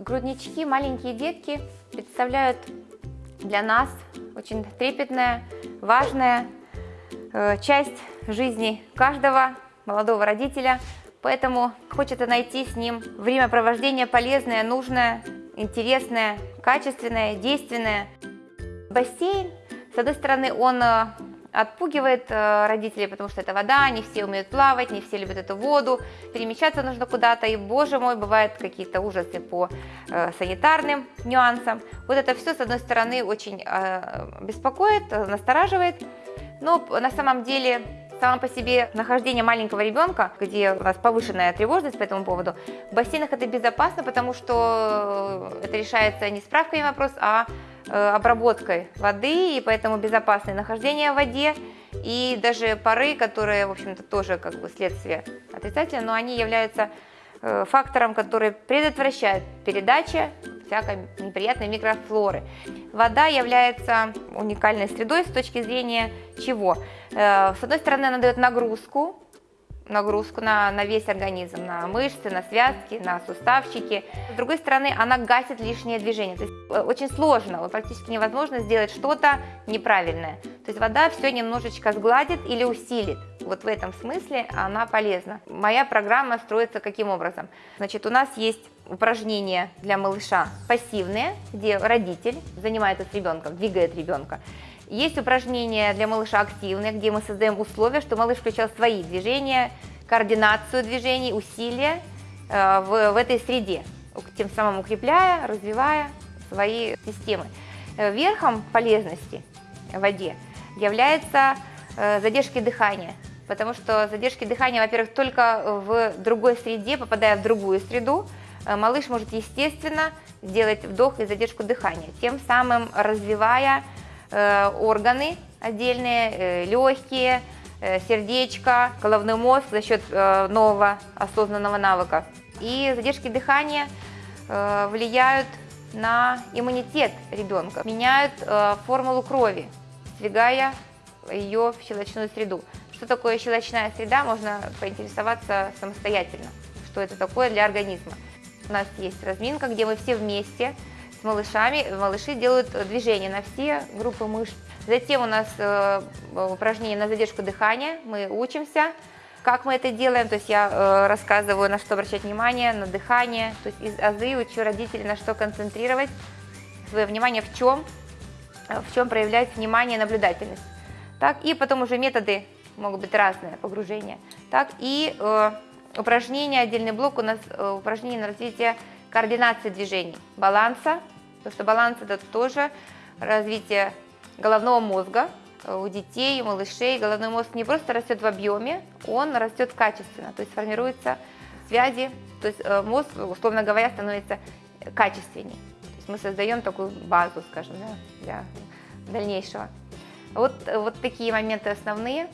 Груднички, маленькие детки представляют для нас очень трепетная, важная э, часть жизни каждого молодого родителя, поэтому хочется найти с ним времяпровождение полезное, нужное, интересное, качественное, действенное. Бассейн, с одной стороны, он э, отпугивает э, родителей, потому что это вода, не все умеют плавать, не все любят эту воду, перемещаться нужно куда-то, и, боже мой, бывают какие-то ужасы по э, санитарным нюансам. Вот это все, с одной стороны, очень э, беспокоит, настораживает, но на самом деле само по себе нахождение маленького ребенка, где у нас повышенная тревожность по этому поводу, в бассейнах это безопасно, потому что это решается не справкой вопрос, а обработкой воды, и поэтому безопасное нахождение в воде, и даже пары, которые, в общем-то, тоже как бы следствие отрицательное, но они являются э, фактором, который предотвращает передачу всякой неприятной микрофлоры. Вода является уникальной средой с точки зрения чего? Э, с одной стороны, она дает нагрузку, нагрузку на, на весь организм, на мышцы, на связки, на суставчики. С другой стороны, она гасит лишнее движение. То есть э, очень сложно, практически невозможно сделать что-то неправильное. То есть вода все немножечко сгладит или усилит. Вот в этом смысле она полезна. Моя программа строится каким образом? Значит, у нас есть упражнения для малыша пассивные, где родитель занимается с ребенком, двигает ребенка. Есть упражнения для малыша активные, где мы создаем условия, что малыш включал свои движения, координацию движений, усилия э, в, в этой среде, тем самым укрепляя, развивая свои системы. Э, верхом полезности в воде является э, задержки дыхания, потому что задержки дыхания, во-первых, только в другой среде, попадая в другую среду, малыш может естественно сделать вдох и задержку дыхания, тем самым развивая органы отдельные, э, легкие, э, сердечко, головной мозг за счет нового осознанного навыка. И задержки дыхания влияют на иммунитет ребенка, меняют формулу крови, сдвигая ее в щелочную среду. Что такое щелочная среда, можно поинтересоваться самостоятельно, что это такое для организма. У нас есть разминка, где мы все вместе с малышами. Малыши делают движения на все группы мышц. Затем у нас э, упражнение на задержку дыхания. Мы учимся, как мы это делаем. То есть я э, рассказываю, на что обращать внимание, на дыхание. То есть из азы учу родителей, на что концентрировать свое внимание, в чем, в чем проявлять внимание и наблюдательность. Так, и потом уже методы могут быть разные, погружения. Так, и э, упражнения, отдельный блок у нас э, упражнение на развитие координации движений, баланса, потому что баланс это тоже развитие головного мозга. У детей, у малышей головной мозг не просто растет в объеме, он растет качественно, то есть формируются связи, то есть э, мозг, условно говоря, становится качественнее. То есть мы создаем такую базу, скажем, да, для дальнейшего. Вот, вот такие моменты основные,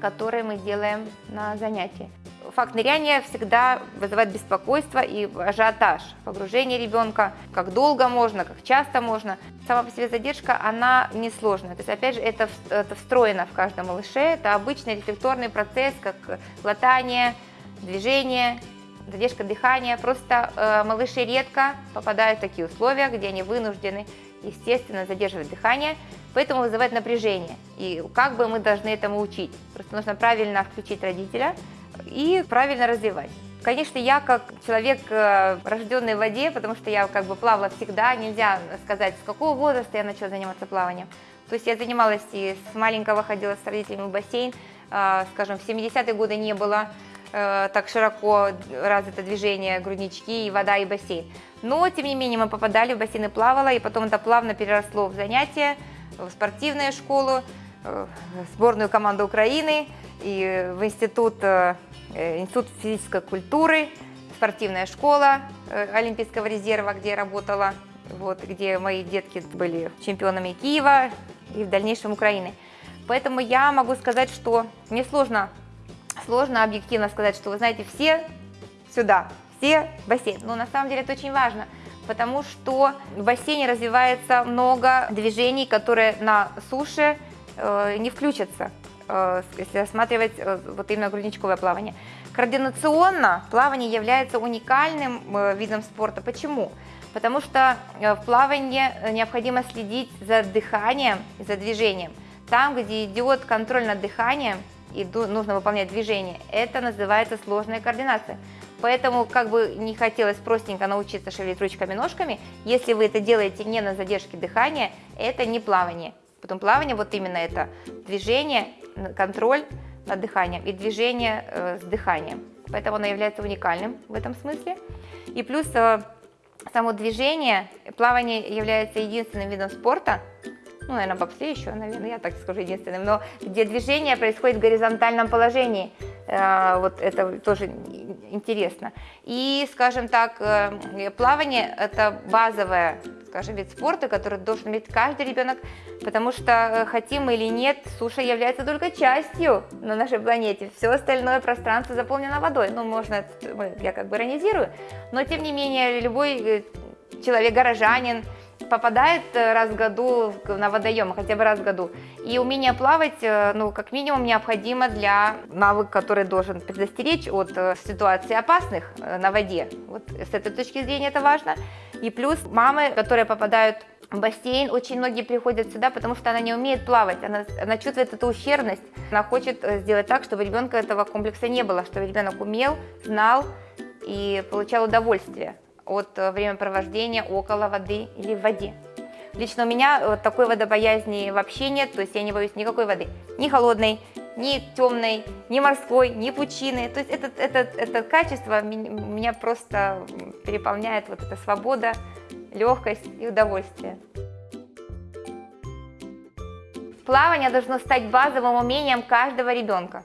которые мы делаем на занятии факт ныряния всегда вызывает беспокойство и ажиотаж. Погружение ребенка, как долго можно, как часто можно. Сама по себе задержка, она несложная. То есть, опять же, это, это встроено в каждом малыше. Это обычный рефлекторный процесс, как глотание, движение, задержка дыхания. Просто э, малыши редко попадают в такие условия, где они вынуждены, естественно, задерживать дыхание, поэтому вызывает напряжение. И как бы мы должны этому учить? Просто нужно правильно включить родителя, и правильно развивать. Конечно, я как человек, э, рожденный в воде, потому что я как бы плавала всегда, нельзя сказать, с какого возраста я начала заниматься плаванием. То есть я занималась и с маленького ходила с родителями в бассейн, э, скажем, в 70-е годы не было э, так широко развито движение груднички, и вода, и бассейн. Но, тем не менее, мы попадали в бассейн и плавала, и потом это плавно переросло в занятия, в спортивную школу, в сборную команду Украины и в институт Э, Институт физической культуры, спортивная школа э, Олимпийского резерва, где я работала, вот, где мои детки были чемпионами Киева и в дальнейшем Украины. Поэтому я могу сказать, что мне сложно, сложно объективно сказать, что вы знаете, все сюда, все в бассейн. Но на самом деле это очень важно, потому что в бассейне развивается много движений, которые на суше э, не включатся. Э, если рассматривать э, вот именно грудничковое плавание. Координационно плавание является уникальным э, видом спорта. Почему? Потому что в плавании необходимо следить за дыханием и за движением. Там, где идет контроль над дыханием и нужно выполнять движение, это называется сложная координация. Поэтому, как бы не хотелось простенько научиться шевелить ручками-ножками, если вы это делаете не на задержке дыхания, это не плавание. Потом плавание, вот именно это движение, контроль над дыханием и движение э, с дыханием. Поэтому оно является уникальным в этом смысле. И плюс э, само движение, плавание является единственным видом спорта, ну, наверное, бобслей еще, наверное, я так скажу, единственным, но где движение происходит в горизонтальном положении, э, вот это тоже интересно. И, скажем так, э, плавание – это базовое, скажем, вид спорта, который должен иметь каждый ребенок, потому что, э, хотим мы или нет, суша является только частью на нашей планете. Все остальное пространство заполнено водой. Ну, можно, я как бы иронизирую, но, тем не менее, любой человек, горожанин, попадает э, раз в году на водоем, хотя бы раз в году. И умение плавать, э, ну, как минимум, необходимо для навыка, который должен предостеречь от э, ситуаций опасных на воде. Вот с этой точки зрения это важно. И плюс мамы, которые попадают в бассейн, очень многие приходят сюда, потому что она не умеет плавать, она, она чувствует эту ущербность, она хочет сделать так, чтобы ребенка этого комплекса не было, чтобы ребенок умел, знал и получал удовольствие от э, времяпровождения около воды или в воде. Лично у меня вот такой водобоязни вообще нет, то есть я не боюсь никакой воды, ни холодной, ни темной, ни морской, ни пучины. То есть это, это, это качество меня просто переполняет вот эта свобода, легкость и удовольствие. Плавание должно стать базовым умением каждого ребенка.